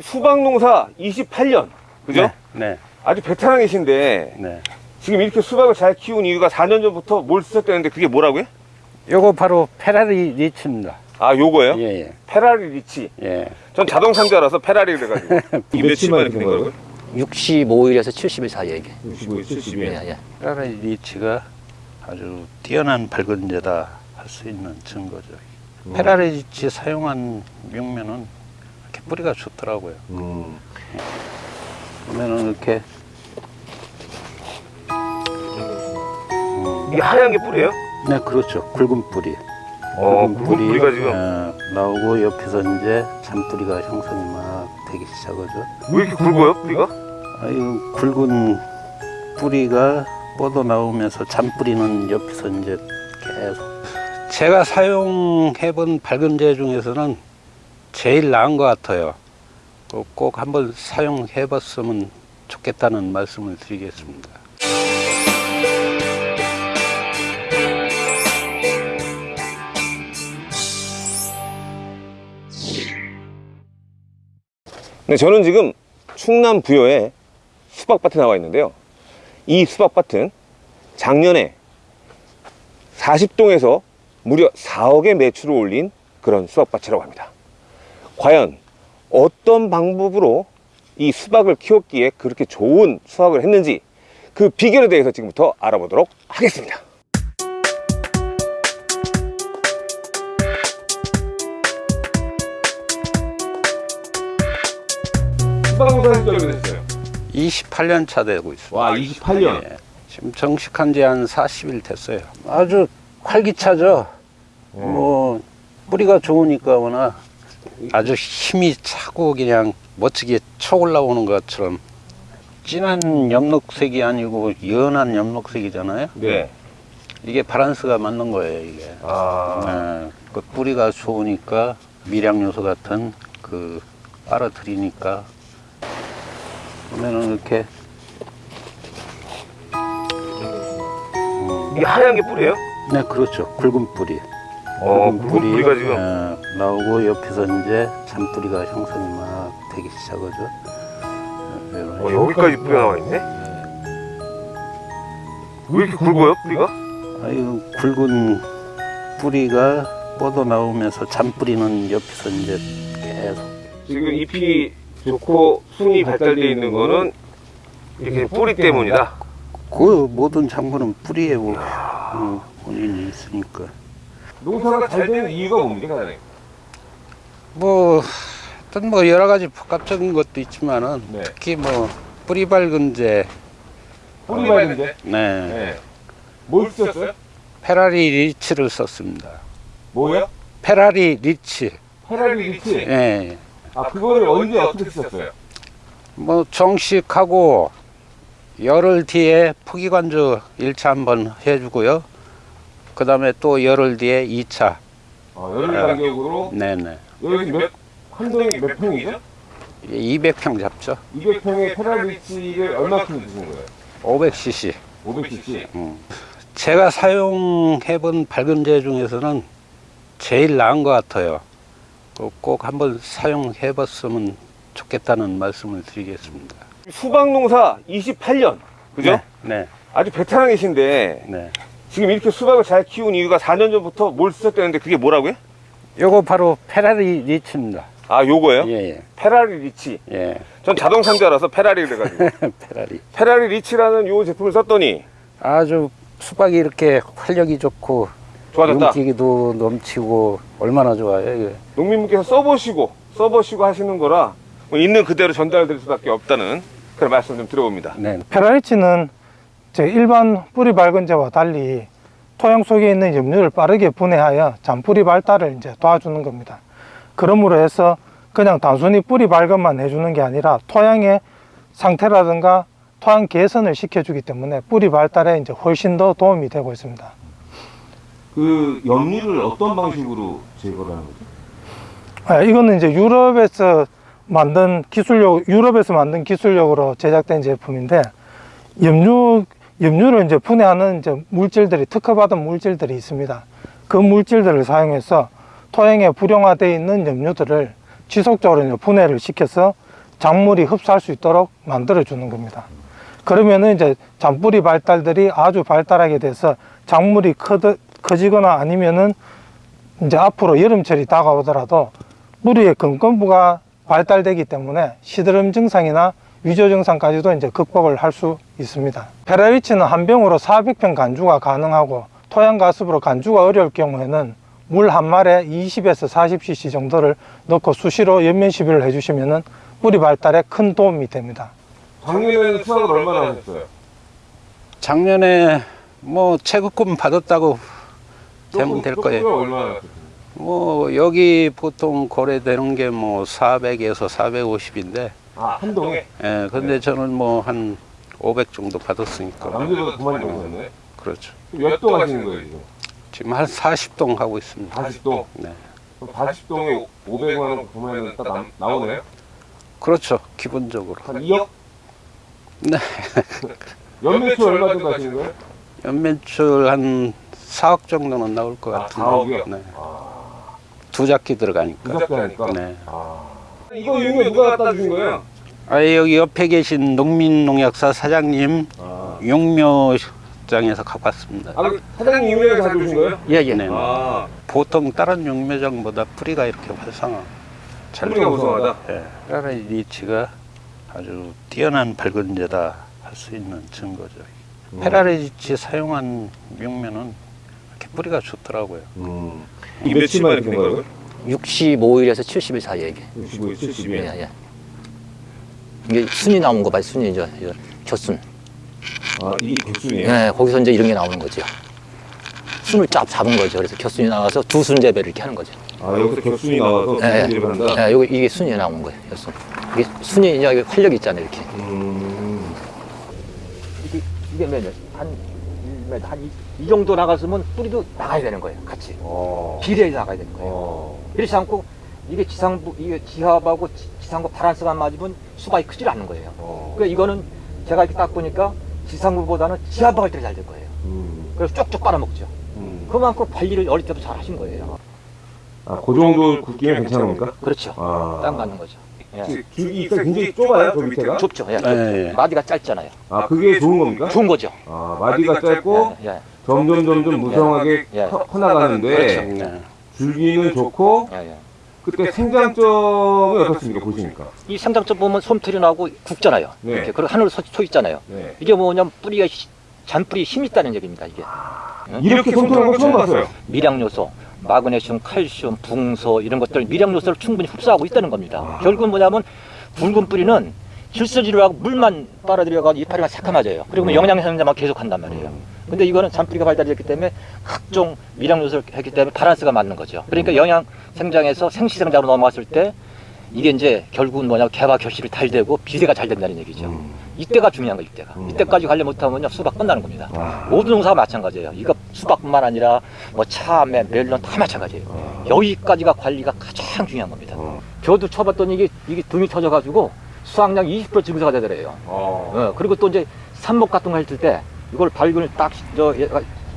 수박 농사 28년 그죠? 네, 아주 베테랑이신데 네. 지금 이렇게 수박을 잘 키운 이유가 4년 전부터 뭘 쓰셨다는데 그게 뭐라고요? 요거 바로 페라리 리치입니다. 아 요거요? 예, 예, 페라리 리치 예. 전 알아서 페라리 그래가지고 이 며칠 만에 된 거라고요? 65일에서 70일 사이에 이게. 65일, 70일 예, 예. 페라리 리치가 아주 뛰어난 발근제다 할 수 있는 증거죠. 페라리 리치 사용한 묘면은 이렇게 뿌리가 좋더라고요. 음. 보면은 이렇게 이게 하얀 게 뿌리예요? 네 그렇죠 굵은 뿌리 어 굵은 뿌리 가 지금 어, 나오고 옆에서 이제 잔뿌리가 형성이 막 되기 시작하죠 왜 이렇게 굵어요 뿌리가? 아유 굵은 뿌리가 뻗어 나오면서 잔뿌리는 옆에서 이제 계속. 제가 사용해본 밝은제 중에서는 제일 나은 것 같아요. 꼭- 꼭 한번 사용해 봤으면 좋겠다는 말씀을 드리겠습니다. 네, 저는 지금 충남 부여에 수박밭에 나와 있는데요. 이 수박밭은 작년에 40동에서 무려 4억의 매출을 올린 그런 수박밭이라고 합니다. 과연 어떤 방법으로 이 수박을 키웠기에 그렇게 좋은 수확을 했는지 그 비결에 대해서 지금부터 알아보도록 하겠습니다. 수박 농사는 몇 됐어요? 28년 차 되고 있습니다 와, 28년. 예. 지금 정식한 지 한 40일 됐어요. 아주 활기차죠. 뭐 뿌리가 좋으니까 워낙 아주 힘이 차고 그냥 멋지게 쳐 올라오는 것처럼 진한 엽록색이 아니고 연한 엽록색이잖아요. 네. 이게 바란스가 맞는 거예요, 이게. 아. 예, 그 뿌리가 좋으니까 미량 요소 같은 그 빨아들이니까 보면은 이렇게 이게 하얀 게 뿌리예요? 네, 그렇죠. 굵은 뿌리. 어, 굵은 굵은 뿌리 가 지금. 예, 나오고 옆에서 이제 잔뿌리가 형성이 막 되기 시작하죠. 예, 어, 여기까지 뿌리가 나와 있네? 왜 이렇게 굵어요, 뿌리가? 아유, 굵은 뿌리가 뻗어 나오면서 잔뿌리는 옆에서 이제 계속 지금 잎이 좋고 순이 발달되어 있는 거는 이렇게 뿌리 때문이다. 그 모든 작물은 뿌리에 뭐, 어, 원인이 있으니까. 농사가 잘 되는 이유가 뭡니까, 사장님? 뭐, 어떤 뭐 여러 가지 복합적인 것도 있지만은 네. 특히 뭐 뿌리 발근제, 뿌리 발근제? 네, 네. 뭘 쓰셨어요? 페라리 리치를 썼습니다. 뭐요? 페라리 리치. 페라리 리치? 예. 아, 그거를 언제 어떻게 쓰셨어요? 뭐 정식하고 열흘 뒤에 포기관주 1차 한번 해주고요. 그 다음에 또 열흘 뒤에 2차. 어, 열흘 간격으로 네네. 여기 몇, 한 동에 몇 평이죠? 200평 잡죠. 200평의 페라리 리치를 얼마큼 주신 거예요? 500cc. 500cc. 음. 제가 사용해본 밝은제 중에서는 제일 나은 것 같아요. 꼭- 꼭 한번 사용해 봤으면 좋겠다는 말씀을 드리겠습니다. 수박 농사 28년, 그죠? 네. 아주 베테랑이신데 네. 지금 이렇게 수박을 잘 키운 이유가 4년 전부터 뭘 쓰셨다는데 그게 뭐라고요? 요거 바로 페라리 리치입니다. 아 요거요? 예, 예. 페라리 리치 예. 전 알아서 페라리 그래가지고 페라리. 페라리 리치라는 요 제품을 썼더니 아주 수박이 이렇게 활력이 좋고 좋아졌다 윤기도 넘치고 얼마나 좋아요 이게. 농민분께서 써보시고 써보시고 하시는 거라 뭐 있는 그대로 전달될 수밖에 없다는 그런 말씀 좀 드려봅니다 네. 페라리치는 제 일반 뿌리 발근제와 달리 토양 속에 있는 염류를 빠르게 분해하여 잔뿌리 발달을 이제 도와주는 겁니다. 그러므로 해서 그냥 단순히 뿌리 발근만 해주는 게 아니라 토양의 상태라든가 토양 개선을 시켜주기 때문에 뿌리 발달에 이제 훨씬 더 도움이 되고 있습니다. 그 염류를 어떤 방식으로 제거를 하는 거죠? 아, 이거는 이제 유럽에서 만든 기술력, 유럽에서 만든 기술력으로 제작된 제품인데 염류 염류를 이제 분해하는 이제 물질들이 특허받은 물질들이 있습니다. 그 물질들을 사용해서 토양에 불용화되어 있는 염류들을 지속적으로 분해를 시켜서 작물이 흡수할 수 있도록 만들어 주는 겁니다. 그러면은 이제 잔뿌리 발달들이 아주 발달하게 돼서 작물이 커 커지거나 아니면은 이제 앞으로 여름철이 다가오더라도 뿌리의 근권부가 발달되기 때문에 시드름 증상이나 위조 증상까지도 이제 극복을 할 수 있습니다. 페라리치는 한 병으로 400평 간주가 가능하고 토양 가습으로 간주가 어려울 경우에는 물 한 말에 20에서 40cc 정도를 넣고 수시로 연면 시비를 해주시면은 뿌리 발달에 큰 도움이 됩니다. 작년에는 수확을 얼마나 하셨어요? 작년에 뭐 체급금 받았다고 되면 될 거예요. 뭐 여기 보통 거래되는 게 뭐 400에서 450인데 아, 한 동에? 예, 근데 저는 뭐 한 500 정도 받았으니까. 남들보다 두 마리 넘으셨네? 그렇죠. 몇동 하시는 거예요, 지금? 지금 한 40동 하고 있습니다. 40동? 네. 그럼 40동에 500만 원 보면은 딱 남, 나오네요? 그렇죠. 기본적으로. 한 2억? 네. 연매출 얼마 정도 하시는 거예요? 연매출 한 4억 정도는 나올 것 아, 같은데. 4억이요? 네. 두 작기 들어가니까. 부잡게 하니까? 네. 아. 이거 유명 누가 갖다 주신 거예요? 아, 여기 옆에 계신 농민농약사 사장님 아. 용묘장에서 갖고 왔습니다. 아, 그 사장님 유명해서 가져오신 거예요? 예, 예. 네. 아. 보통 다른 용묘장보다 뿌리가 이렇게 활성화. 잘 뿌리가 우수하다? 예. 페라리 리치가 아주 뛰어난 발근제다 할 수 있는 증거죠. 음. 페라리 리치 사용한 용묘는 이렇게 뿌리가 좋더라고요. 음. 이 며칠 만에 된 거예요? 65일에서 70일 사이에 이게. 65일, 70일. 예, 예. 이게 순이 나온 거 봐요. 순이죠. 이거 겨순. 아, 이게 격순이에요? 예, 거기서 이제 이런 게 나오는 거죠. 순을 쫙 잡은 거죠. 그래서 겨순이 나와서 두 순 재배를 이렇게 하는 거죠. 아, 여기서 격순이 나와서 예, 예. 수분질을 한다? 예, 이게 순이 나온 거예요. 겨순. 이게 순이 이제 활력이 있잖아요. 이렇게. 음. 이게 이게 몇 한, 한 이 정도 나갔으면 뿌리도 나가야 되는 거예요. 같이. 어. 비례해 나가야 되는 거예요. 어. 그렇지 않고 이게 지상부 이게 지하하고 지- 지상부 바란스가 맞으면 수박이 크질 않는 거예요. 어. 그러니까 이거는 제가 이렇게 딱 보니까 지상부보다는 지하부 할때잘될 거예요. 음. 그래서 쪽쪽 빨아먹죠. 음. 그만큼 관리를 어릴 때부터 잘 하신 거예요. 아, 그 정도 굵기면 괜찮은 겁니까? 그렇죠. 아. 딱 맞는 거죠. 예. 줄- 줄기 있어 굉장히 좁아요, 저 밑에가? 좁죠. 예. 예, 예. 마디가 짧잖아요. 아, 그게 좋은 겁니까? 좋은 거죠. 아, 마디가 짧고 예. 예. 점점 점점 무성하게 예. 커, 커나가는데 그렇죠. 네. 줄기는 좋고 예, 예. 그때 생장점이 어떻습니까? 보시니까. 이 생장점 보면 솜털이 나고 굵잖아요. 네. 이렇게 그리고 하늘 서, 서 있잖아요. 네. 이게 뭐냐면 뿌리가 시- 잔뿌리 힘이 있다는 얘기입니다. 이게 이렇게 손톱한 거 처음 봤어요. 미량 요소, 마그네슘, 칼슘, 붕소 이런 것들 미량 요소를 충분히 흡수하고 있다는 겁니다. 결국은 뭐냐면 굵은 뿌리는 질소지를 하고 물만 빨아들여가지고 이파리가 새카매져요. 그리고 영양 생장만 계속 한단 말이에요. 근데 이거는 잔뿌리가 발달했기 때문에 각종 미량 요소를 했기 때문에 바란스가 맞는 거죠. 그러니까 영양 생장에서 생시 생장으로 넘어갔을 때 이게 이제 결국은 뭐냐 개화 결실이 잘 되고 비대가 잘 된다는 얘기죠. 이때가 중요한 거 이때가. 이때까지 관리 못하면요 수박 끝나는 겁니다. 와. 모든 농사가 마찬가지예요. 이거 수박뿐만 아니라 뭐 참외, 멜론 다 마찬가지예요. 여기까지가 관리가 가장 중요한 겁니다. 어. 저도 쳐봤더니 이게 이게 등이 터져가지고 수확량 20% 증가가 되더래요. 어. 어, 그리고 또 이제 삽목 같은 거 했을 때 이걸 발근을 딱저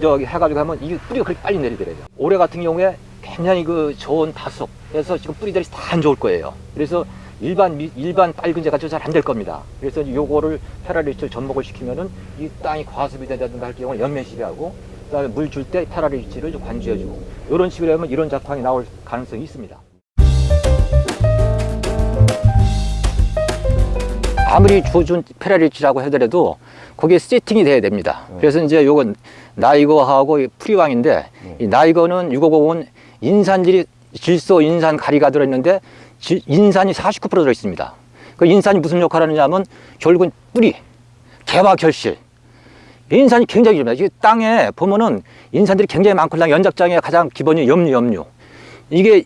저기 해가지고 하면 이게 뿌리가 그렇게 빨리 내리더래요. 올해 같은 경우에 굉장히 그 좋은 다속해서 지금 뿌리들이 다 안 좋을 거예요. 그래서 일반 미- 일반 빨근제가 잘안 될 겁니다. 그래서 요거를 페라리치를 접목을 시키면은 이 땅이 과습이 된다든가 할 경우는 연면 시비하고 그다음에 물 줄 때 페라리치를 좀 관주해주고 이런 식으로 하면 이런 작황이 나올 가능성이 있습니다. 아무리 조준 페라리치라고 하더라도 거기에 세팅이 돼야 됩니다. 그래서 이제 요건 나이거하고 이 프리왕인데 이 나이거는 650은 인산질이 질소 인산 가리가 들어있는데 지- 인산이 49% 들어있습니다. 그 인산이 무슨 역할을 하느냐면 결국은 뿌리, 개화 결실. 인산이 굉장히 중요합니다. 이게 땅에 보면은 인산들이 굉장히 많고 연작장의 가장 기본이 염류, 염류. 이게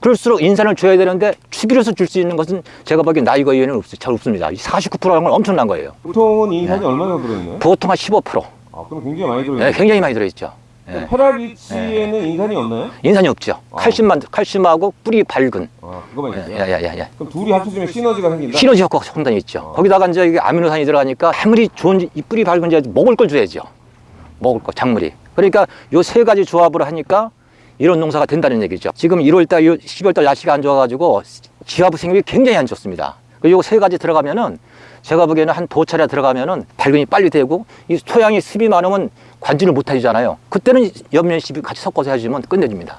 그럴수록 인산을 줘야 되는데 추기로서 줄 수 있는 것은 제가 보기엔 나이거 이외에는 없, 잘 없습니다. 49%라는 건 엄청난 거예요. 보통은 인산이 얼마나 들어있나요? 보통 한 15%. 아, 그럼 굉장히 많이 네, 들어있네요. 굉장히 많이 들어있죠. 예. 페라리치에는 인산이 없나요? 인산이 없죠. 어. 칼슘만 칼슘하고 뿌리 밝은. 아, 그거만 있어요. 야야야야. 그럼 둘이 합쳐지면 시너지가 생긴다? 시너지 효과가 상당히 있죠. 어. 거기다가 이제 이게 아미노산이 들어가니까 아무리 좋은 이 뿌리 밝은 지 먹을 걸 줘야죠. 먹을 거 작물이. 그러니까 요 세 가지 조합으로 하니까 이런 농사가 된다는 얘기죠. 지금 1월달, 12월달 날씨가 안 좋아가지고 지하부 생육이 굉장히 안 좋습니다. 그리고 세 가지 들어가면은 제가 보기에는 한 두 차례 들어가면은 발근이 빨리 되고 이 토양이 습이 많으면 관지를 못 해주잖아요. 그때는 옆면 씹이 같이 섞어서 해주면 끝내줍니다.